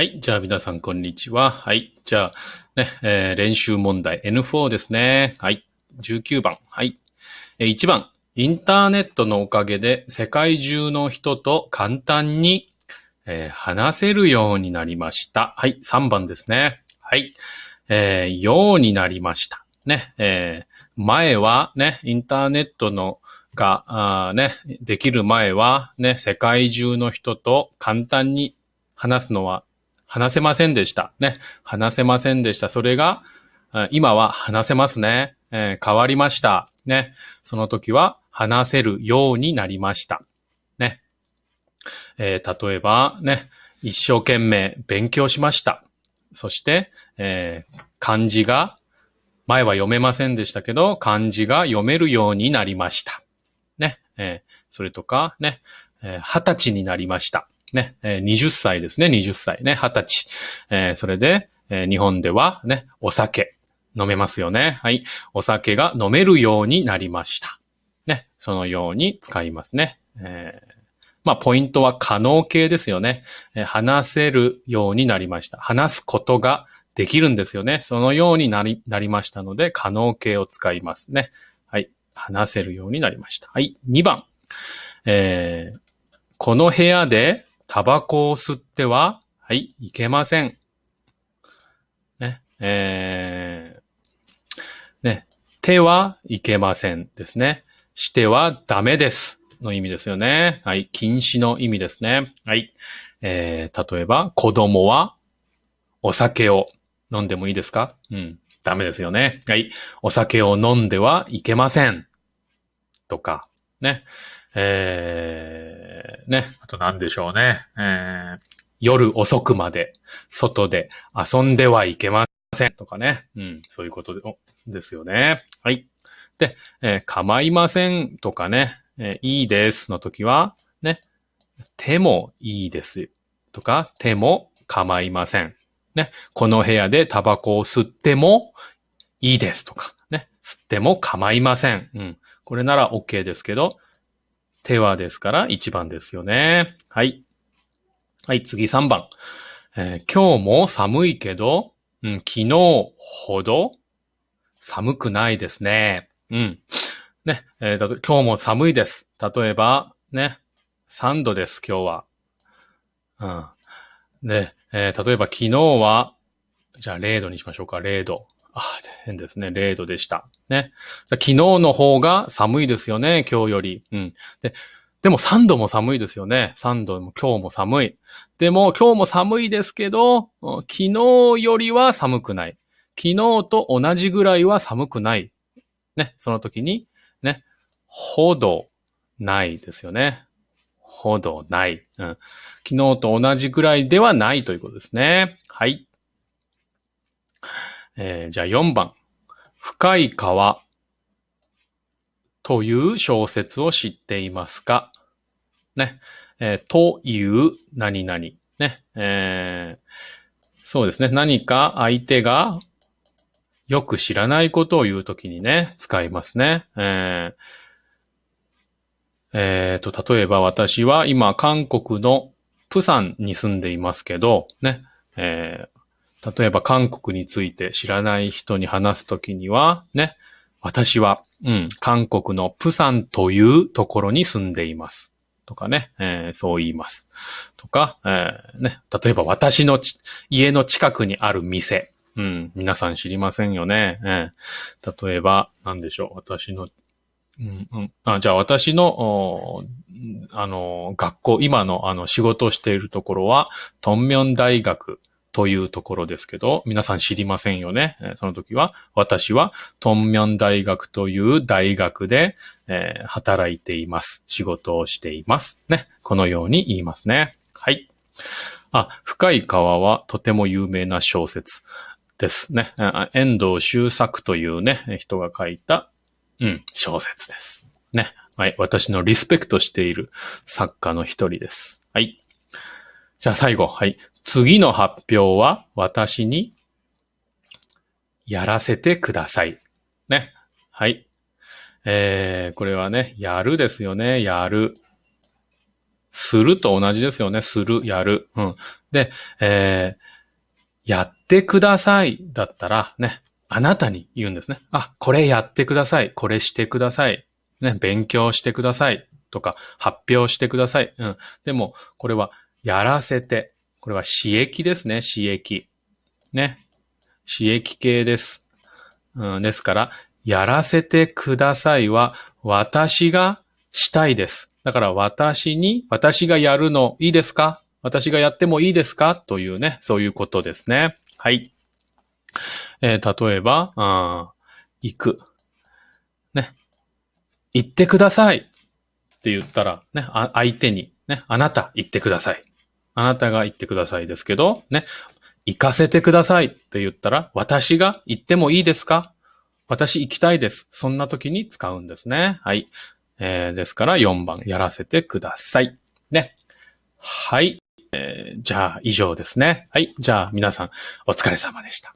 はい。じゃあ皆さんこんにちは。はい。じゃあ、ね、えー練習問題 N4 ですね。はい。19番。はい。えー1番。インターネットのおかげで世界中の人と簡単に、えー話せるようになりました。はい。3番ですね。はい。えーようになりました。ね。えー前はね、インターネットのが、あね、できる前はね、世界中の人と簡単に話すのは話せませんでした。ね。話せませんでした。それが、今は話せますね。えー変わりました。ね。その時は話せるようになりました。ね。えー例えば、ね。一生懸命勉強しました。そして、えー漢字が、前は読めませんでしたけど、漢字が読めるようになりました。ね。えーそれとか、ね。えー二十歳になりました。ね。20歳ですね。20歳ね。二十歳。えーそれで、えー日本ではね、お酒飲めますよね。はい。お酒が飲めるようになりました。ね。そのように使いますね。えーまあ、ポイントは可能形ですよね、え話せるようになりました。話すことができるんですよね。そのようになり、なりましたので、可能形を使いますね。はい。話せるようになりました。はい。2番。えーこの部屋でタバコを吸っては、はい、いけません。ね。えーね。手はいけませんですね。してはダメです。の意味ですよね。はい。禁止の意味ですね。はい。えー例えば、子供はお酒を飲んでもいいですか？うん。ダメですよね。はい。お酒を飲んではいけません。とか、ね。えー、ね。あと何でしょうね。えー、夜遅くまで外で遊んではいけません。とかね。うん。そういうことでですよね。はい。で、えー構いませんとかね、えーいいですの時は、ね。手もいいです。とか、手も構いません。ね。この部屋でタバコを吸ってもいいですとか、ね。吸っても構いません。うん。これなら OK ですけど、手はですから1番ですよね。はい。はい、次3番。えー今日も寒いけど、うん、昨日ほど寒くないですね。うん。ね、えーだと今日も寒いです。例えば、ね、3度です、今日は。うん。で、えー例えば昨日は、じゃあ0度にしましょうか、0度。あ、変ですね。0度でした。ね。昨日の方が寒いですよね、今日より。うん。で、でも3度も寒いですよね。3度も今日も寒い。でも今日も寒いですけど、昨日よりは寒くない。昨日と同じぐらいは寒くない。ね。その時に、ね。ほどないですよね。ほどない。うん。昨日と同じぐらいではないということですね。はい。えーじゃあ4番。深い川という小説を知っていますか？ね。えーという何々。ね。えーそうですね。何か相手がよく知らないことを言うときにね、使いますね。えーえーと、例えば私は今韓国のプサンに住んでいますけど、ね。えー例えば韓国について知らない人に話すときには、ね。私は、うん、韓国のプサンというところに住んでいます。とかね、えーそう言います。とか、えーね、例えば私の家の近くにある店。うん、皆さん知りませんよね。えー例えば、なんでしょう、私の、うんうん、あじゃあ私の、あの、学校、今のあの仕事をしているところは、トンミョン大学というところですけど、皆さん知りませんよね？その時は、私はトンミョン大学という大学で、えー働いています。仕事をしています。ね。このように言いますね。はい。あ、深い川はとても有名な小説ですね。遠藤周作というね、人が書いた、うん、小説です。ね。はい。私のリスペクトしている作家の一人です。はい。じゃあ最後、はい。次の発表は私にやらせてください。ね。はい。えー、これはね、やるですよね。やる。すると同じですよね。する、やる。うん。で、えー、やってくださいだったらね、あなたに言うんですね。あ、これやってください。これしてください。ね、勉強してください。とか、発表してください。うん。でも、これは、やらせて。これは、刺激ですね。刺激。ね。刺激系です。うん、ですから、やらせてくださいは、私がしたいです。だから私に、私がやるのいいですか？私がやってもいいですか？というね、そういうことですね。はい。えー、例えば、あ行く。ね。行ってくださいって言ったら、ね、相手に、ね、あなた行ってください。あなたが言ってくださいですけど、ね、行かせてくださいって言ったら、私が行ってもいいですか？私行きたいです。そんな時に使うんですね。はい。えー、ですから4番やらせてください。ね。はい。えー、じゃあ以上ですね。はい。じゃあ皆さんお疲れ様でした。